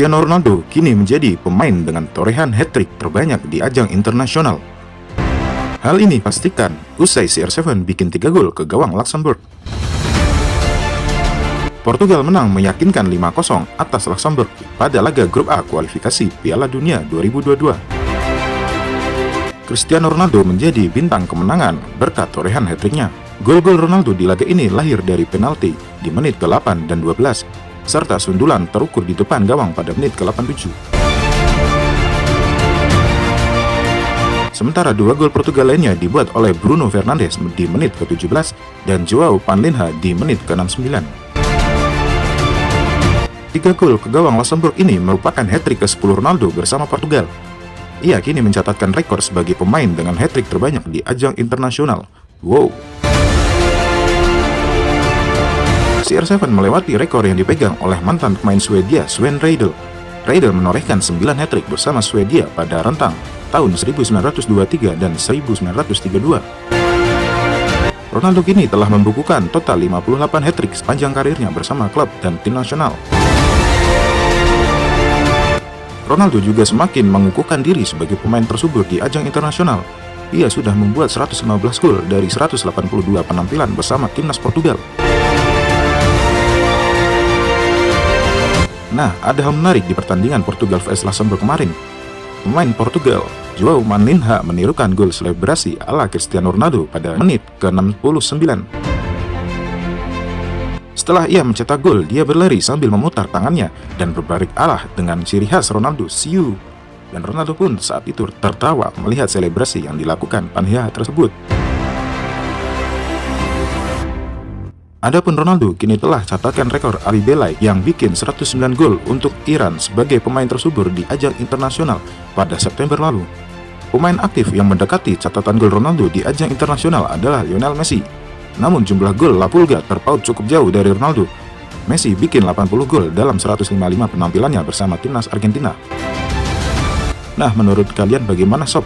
Cristiano Ronaldo kini menjadi pemain dengan torehan hat-trick terbanyak di ajang internasional. Hal ini pastikan usai CR7 bikin 3 gol ke gawang Luxembourg. Portugal menang meyakinkan 5-0 atas Luxembourg pada laga grup A kualifikasi Piala Dunia 2022. Cristiano Ronaldo menjadi bintang kemenangan berkat torehan hat-tricknya. Gol-gol Ronaldo di laga ini lahir dari penalti di menit ke-8 dan 12, serta sundulan terukur di depan gawang pada menit ke-87. Sementara dua gol Portugal lainnya dibuat oleh Bruno Fernandes di menit ke-17 dan Joao Panlinha di menit ke-69. Tiga gol ke gawang Luxembourg ini merupakan hat-trick ke-10 Ronaldo bersama Portugal. Ia kini mencatatkan rekor sebagai pemain dengan hat-trick terbanyak di ajang internasional. Wow! CR7 melewati rekor yang dipegang oleh mantan pemain Swedia Sven Reidel. Reidel menorehkan 9 hat-trick bersama Swedia pada rentang tahun 1923 dan 1932. Ronaldo kini telah membukukan total 58 hat-trick sepanjang karirnya bersama klub dan tim nasional. Ronaldo juga semakin mengukuhkan diri sebagai pemain tersubur di ajang internasional. Ia sudah membuat 115 gol dari 182 penampilan bersama timnas Portugal. Nah, ada hal menarik di pertandingan Portugal vs Luxembourg kemarin. Pemain Portugal, Joao Maninha menirukan gol selebrasi ala Cristiano Ronaldo pada menit ke-69. Setelah ia mencetak gol, dia berlari sambil memutar tangannya dan berbalik arah dengan ciri khas Ronaldo, siu. Dan Ronaldo pun saat itu tertawa melihat selebrasi yang dilakukan Panhia tersebut. Adapun Ronaldo kini telah catatkan rekor Ali Belai yang bikin 109 gol untuk Iran sebagai pemain tersubur di ajang internasional pada September lalu. Pemain aktif yang mendekati catatan gol Ronaldo di ajang internasional adalah Lionel Messi. Namun jumlah gol La Pulga terpaut cukup jauh dari Ronaldo. Messi bikin 80 gol dalam 155 penampilannya bersama timnas Argentina. Nah, menurut kalian bagaimana sob?